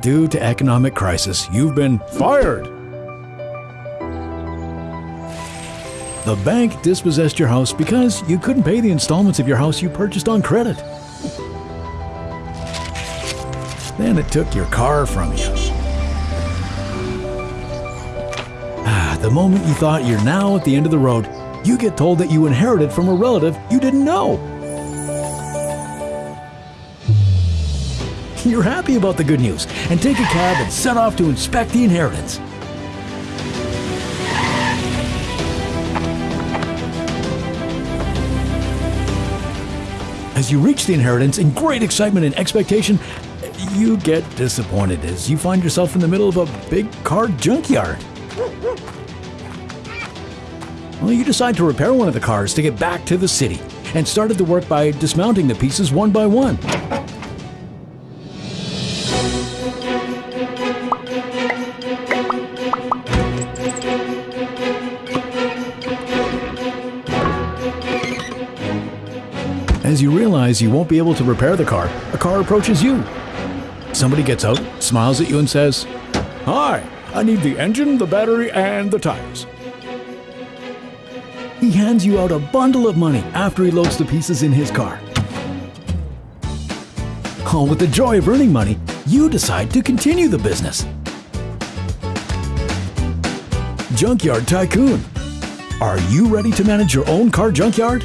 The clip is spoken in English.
Due to economic crisis, you've been fired. The bank dispossessed your house because you couldn't pay the installments of your house you purchased on credit. Then it took your car from you. Ah, the moment you thought you're now at the end of the road, you get told that you inherited from a relative you didn't know. You're happy about the good news and take a cab and set off to inspect the inheritance. As you reach the inheritance in great excitement and expectation, you get disappointed as you find yourself in the middle of a big car junkyard. Well, you decide to repair one of the cars to get back to the city and started the work by dismounting the pieces one by one. As you realize you won't be able to repair the car, a car approaches you. Somebody gets out, smiles at you, and says, Hi, I need the engine, the battery, and the tires. He hands you out a bundle of money after he loads the pieces in his car. Oh, with the joy of earning money, you decide to continue the business. Junkyard Tycoon. Are you ready to manage your own car junkyard?